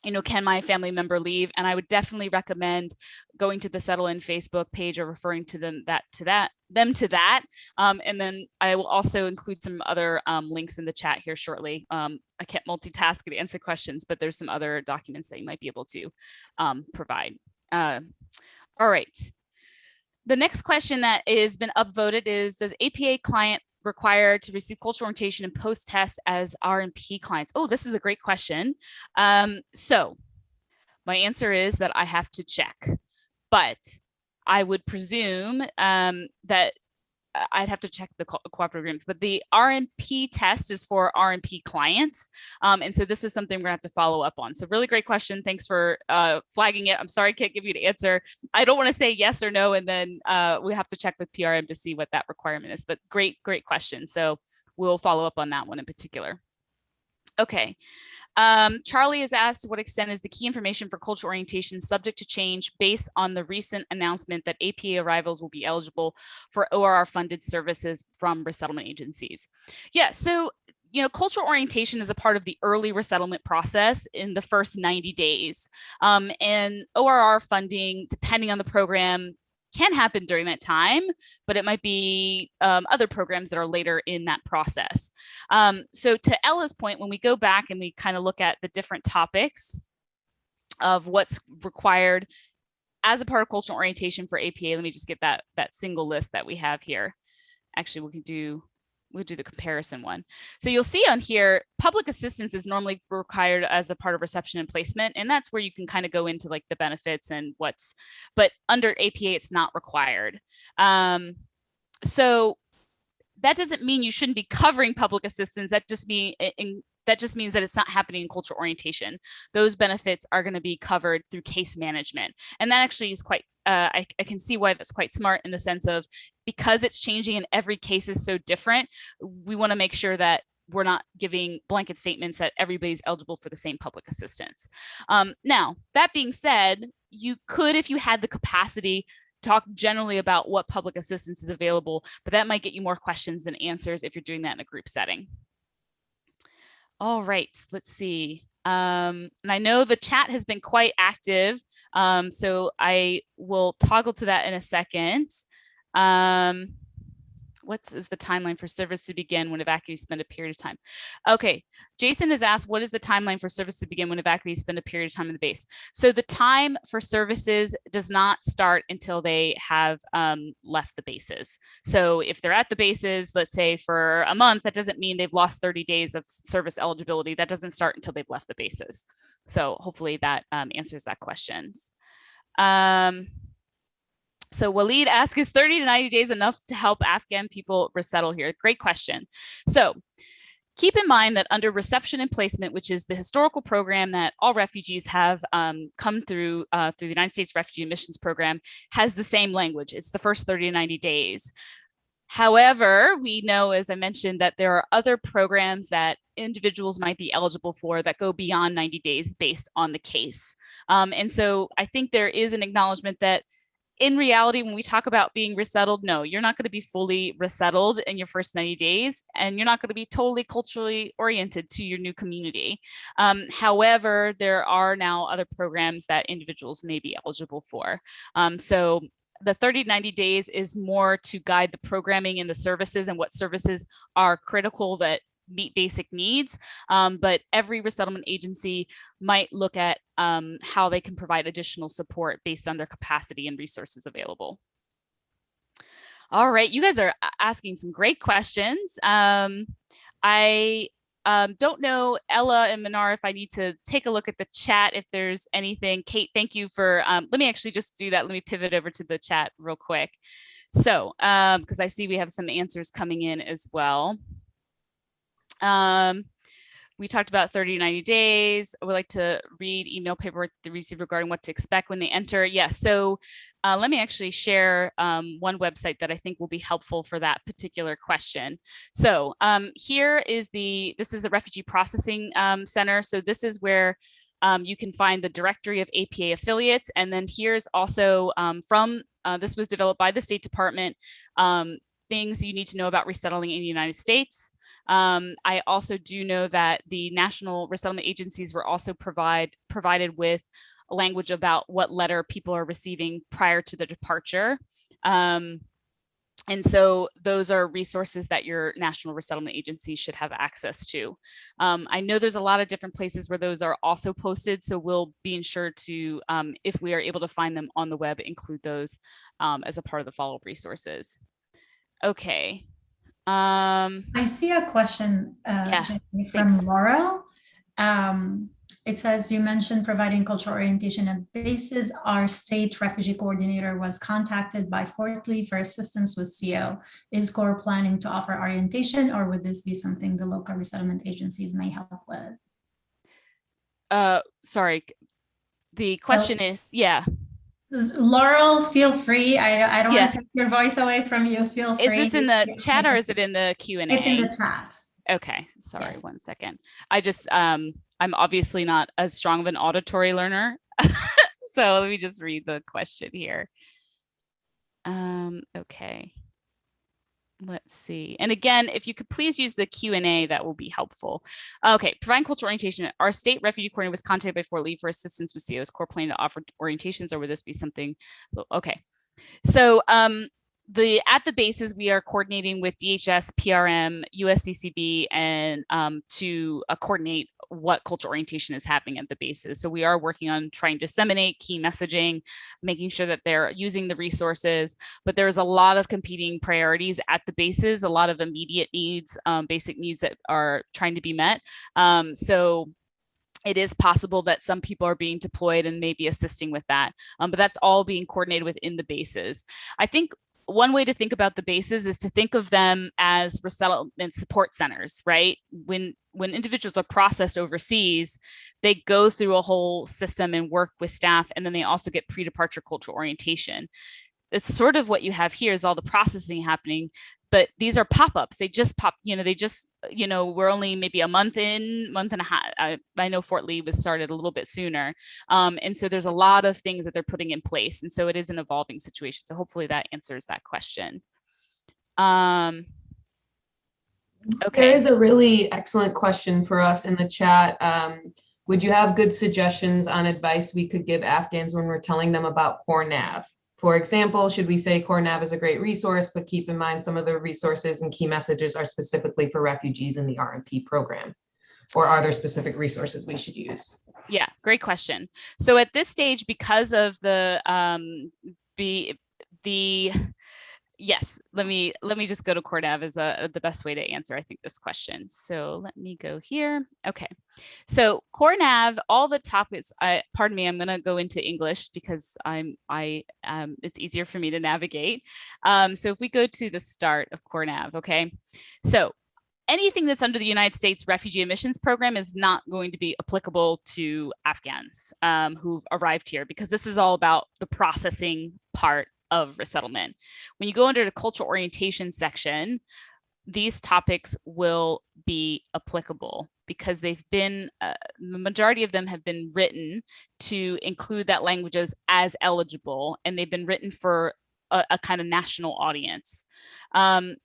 S1: you know, can my family member leave? And I would definitely recommend going to the Settle in Facebook page or referring to them that to that them to that. Um, and then I will also include some other um, links in the chat here shortly. Um, I can't multitask and answer questions, but there's some other documents that you might be able to um, provide. Uh, all right. The next question that has been upvoted is, does APA client required to receive cultural orientation and post-test as R&P clients? Oh, this is a great question. Um, so my answer is that I have to check, but I would presume um, that uh, I'd have to check the co cooperative agreement, but the R&P test is for R&P clients. Um, and so this is something we're gonna have to follow up on. So really great question. Thanks for uh, flagging it. I'm sorry I can't give you an answer. I don't wanna say yes or no, and then uh, we have to check with PRM to see what that requirement is, but great, great question. So we'll follow up on that one in particular. Okay, um, Charlie has asked to what extent is the key information for cultural orientation subject to change based on the recent announcement that APA arrivals will be eligible for ORR funded services from resettlement agencies. Yeah, so you know, cultural orientation is a part of the early resettlement process in the first 90 days. Um, and ORR funding, depending on the program, can happen during that time, but it might be um, other programs that are later in that process. Um, so to Ella's point, when we go back and we kind of look at the different topics of what's required as a part of cultural orientation for APA, let me just get that, that single list that we have here. Actually, we can do we'll do the comparison one. So you'll see on here, public assistance is normally required as a part of reception and placement. And that's where you can kind of go into like the benefits and what's, but under APA, it's not required. Um, so that doesn't mean you shouldn't be covering public assistance. That just mean in, that just means that it's not happening in cultural orientation. Those benefits are going to be covered through case management. And that actually is quite uh, I, I, can see why that's quite smart in the sense of because it's changing and every case is so different, we want to make sure that we're not giving blanket statements that everybody's eligible for the same public assistance. Um, now, that being said, you could, if you had the capacity, talk generally about what public assistance is available, but that might get you more questions than answers if you're doing that in a group setting. All right, let's see. Um, and I know the chat has been quite active, um, so I will toggle to that in a second. Um, what is the timeline for service to begin when evacuees spend a period of time? Okay, Jason has asked, what is the timeline for service to begin when evacuees spend a period of time in the base? So the time for services does not start until they have um, left the bases. So if they're at the bases, let's say for a month, that doesn't mean they've lost 30 days of service eligibility. That doesn't start until they've left the bases. So hopefully that um, answers that question. Um, so Waleed asks, is 30 to 90 days enough to help Afghan people resettle here? Great question. So keep in mind that under reception and placement, which is the historical program that all refugees have um, come through uh, through the United States Refugee Admissions Program, has the same language. It's the first 30 to 90 days. However, we know, as I mentioned, that there are other programs that individuals might be eligible for that go beyond 90 days based on the case. Um, and so I think there is an acknowledgement that in reality, when we talk about being resettled, no, you're not going to be fully resettled in your first 90 days, and you're not going to be totally culturally oriented to your new community. Um, however, there are now other programs that individuals may be eligible for. Um, so the 30 90 days is more to guide the programming and the services and what services are critical that meet basic needs, um, but every resettlement agency might look at um, how they can provide additional support based on their capacity and resources available. All right, you guys are asking some great questions. Um, I um, don't know, Ella and Manar, if I need to take a look at the chat, if there's anything. Kate, thank you for, um, let me actually just do that. Let me pivot over to the chat real quick. So, because um, I see we have some answers coming in as well. Um, we talked about 30 to 90 days. I would like to read email paperwork they receive regarding what to expect when they enter. Yes, yeah, so uh, let me actually share um, one website that I think will be helpful for that particular question. So um, here is the, this is the Refugee Processing um, Center. So this is where um, you can find the directory of APA affiliates. And then here's also um, from, uh, this was developed by the State Department, um, things you need to know about resettling in the United States. Um, I also do know that the national resettlement agencies were also provide provided with language about what letter people are receiving prior to the departure. Um, and so those are resources that your national resettlement agency should have access to. Um, I know there's a lot of different places where those are also posted, so we'll be ensured to, um, if we are able to find them on the web, include those um, as a part of the follow-up resources. Okay, um,
S3: I see a question uh,
S1: Yeah,
S3: from
S1: thanks.
S3: Laurel. Um, it says you mentioned providing cultural orientation at bases. Our state refugee coordinator was contacted by Fort Lee for assistance with CO. Is CORE planning to offer orientation or would this be something the local resettlement agencies may help with?
S1: uh, sorry. The question is, yeah,
S3: Laurel, feel free. I, I don't
S1: Yeah.
S3: want to take your voice away from you. Feel free.
S1: is this in the chat or is it in the Q and A?
S3: It's in the chat.
S1: Okay, sorry,
S3: Yes.
S1: one second. I just, um, I'm obviously not as strong of an auditory learner. So let me just read the question here. Um, okay. Let's see. And again, if you could please use the Q and A, that will be helpful. Okay, providing cultural orientation. Our state refugee coordinator was contacted by Fort Lee for assistance with COs core plan to offer orientations, or would this be something? Okay, so um, the at the bases we are coordinating with DHS, PRM, USCCB, and um, to uh, coordinate what cultural orientation is happening at the bases. So we are working on trying to disseminate key messaging, making sure that they're using the resources, but there's a lot of competing priorities at the bases, a lot of immediate needs, um, basic needs that are trying to be met. Um, so it is possible that some people are being deployed and maybe assisting with that, um, but that's all being coordinated within the bases. I think one way to think about the bases is to think of them as resettlement support centers, right? When when individuals are processed overseas, they go through a whole system and work with staff, and then they also get pre-departure cultural orientation. It's sort of what you have here is all the processing happening, but these are pop-ups. They just pop, you know, they just, you know, we're only maybe a month in, month and a half. I, I know Fort Lee was started a little bit sooner. Um, and so there's a lot of things that they're putting in place. And so it is an evolving situation. So hopefully that answers that question. Um, okay.
S2: is a really excellent question for us in the chat. Um, would you have good suggestions on advice we could give Afghans when we're telling them about CoreNav? For example, should we say CoreNav is a great resource, but keep in mind some of the resources and key messages are specifically for refugees in the R&P program? Or are there specific resources we should use?
S1: Yeah, great question. So at this stage, because of the um, the the yes, let me let me just go to CoreNav as a, the best way to answer I think this question. So let me go here. Okay, so CoreNav, all the topics. I pardon me, I'm going to go into English because I'm I um, it's easier for me to navigate. Um, so if we go to the start of CoreNav, okay, so anything that's under the United States Refugee Admissions Program is not going to be applicable to Afghans um, who've arrived here because this is all about the processing part of resettlement. When you go under the cultural orientation section, these topics will be applicable because they've been, uh, the majority of them have been written to include that languages as eligible and they've been written for a, a kind of national audience. Um,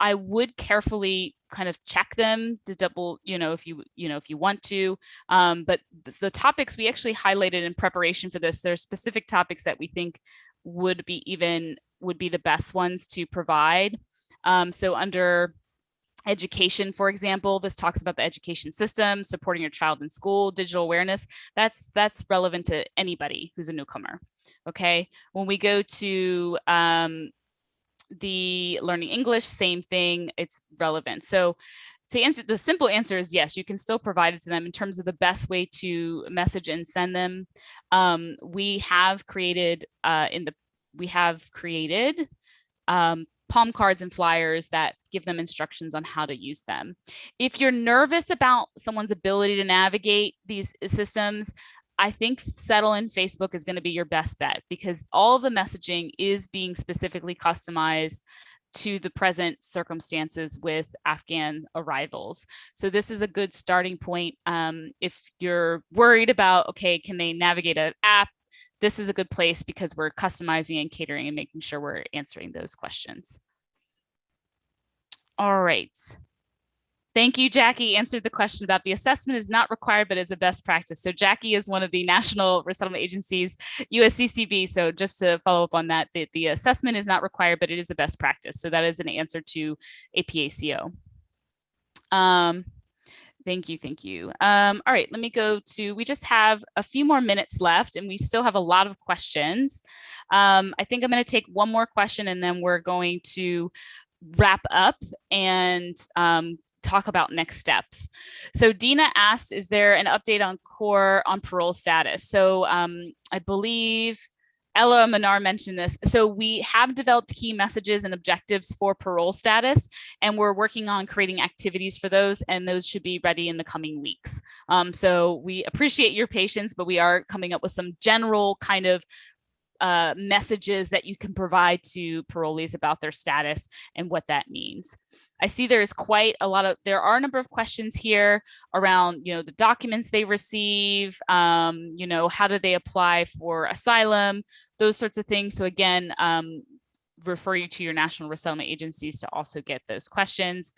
S1: I would carefully kind of check them to double, you know, if you, you know, if you want to. Um, but the, the topics we actually highlighted in preparation for this, there are specific topics that we think would be even would be the best ones to provide. Um, so under education, for example, this talks about the education system, supporting your child in school, digital awareness. That's that's relevant to anybody who's a newcomer. Okay, when we go to um, the learning English, same thing, it's relevant. So to answer the simple answer is yes, you can still provide it to them in terms of the best way to message and send them. Um, we have created uh, in the we have created um, palm cards and flyers that give them instructions on how to use them. If you're nervous about someone's ability to navigate these systems, I think settle in Facebook is going to be your best bet because all the messaging is being specifically customized to the present circumstances with Afghan arrivals. So this is a good starting point. Um, if you're worried about, okay, can they navigate an app? This is a good place because we're customizing and catering and making sure we're answering those questions. All right. Thank you, Jackie answered the question about the assessment is not required, but is a best practice. So Jackie is one of the national resettlement agencies, USCCB. So just to follow up on that, the, the assessment is not required, but it is a best practice. So that is an answer to APACO. Um, thank you, thank you. Um, all right, let me go to, we just have a few more minutes left and we still have a lot of questions. Um, I think I'm gonna take one more question and then we're going to wrap up and um, talk about next steps. So Dina asked, is there an update on core on parole status? So um, I believe Ella Manar mentioned this. So we have developed key messages and objectives for parole status, and we're working on creating activities for those, and those should be ready in the coming weeks. Um, so we appreciate your patience, but we are coming up with some general kind of uh, messages that you can provide to parolees about their status and what that means. I see there's quite a lot of, there are a number of questions here around, you know, the documents they receive, um, you know, how do they apply for asylum, those sorts of things. So again, um, refer you to your national resettlement agencies to also get those questions.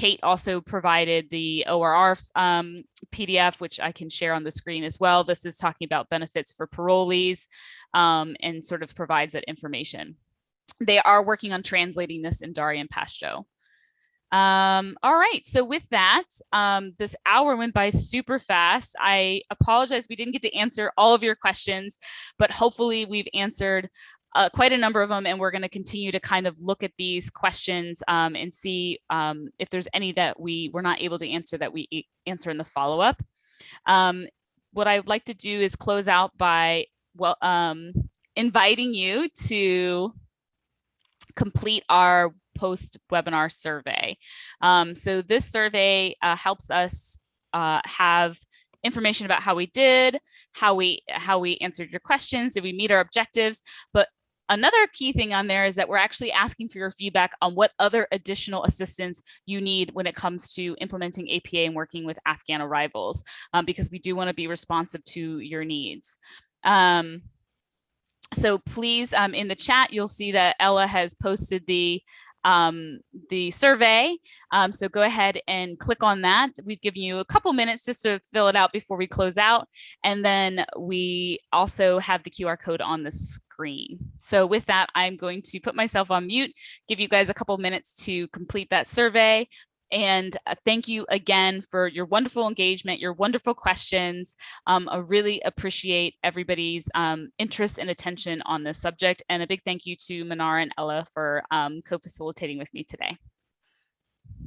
S1: Kate also provided the ORR um, PDF, which I can share on the screen as well. This is talking about benefits for parolees um, and sort of provides that information. They are working on translating this in Dari and Pashto. Um, all right, so with that, um, this hour went by super fast. I apologize, we didn't get to answer all of your questions, but hopefully we've answered uh, quite a number of them, and we're going to continue to kind of look at these questions um, and see um, if there's any that we were not able to answer that we answer in the follow-up. Um, what I'd like to do is close out by well um, inviting you to complete our post-webinar survey. Um, so this survey uh, helps us uh, have information about how we did, how we how we answered your questions, did we meet our objectives, but Another key thing on there is that we're actually asking for your feedback on what other additional assistance you need when it comes to implementing APA and working with Afghan arrivals, um, because we do want to be responsive to your needs. Um, so please, um, in the chat, you'll see that Ella has posted the um, the survey. Um, so go ahead and click on that. We've given you a couple minutes just to fill it out before we close out. And then we also have the QR code on the screen. So with that, I'm going to put myself on mute, give you guys a couple minutes to complete that survey. And uh, thank you again for your wonderful engagement, your wonderful questions. Um, I really appreciate everybody's um, interest and attention on this subject. And a big thank you to Manar and Ella for um, co-facilitating with me today.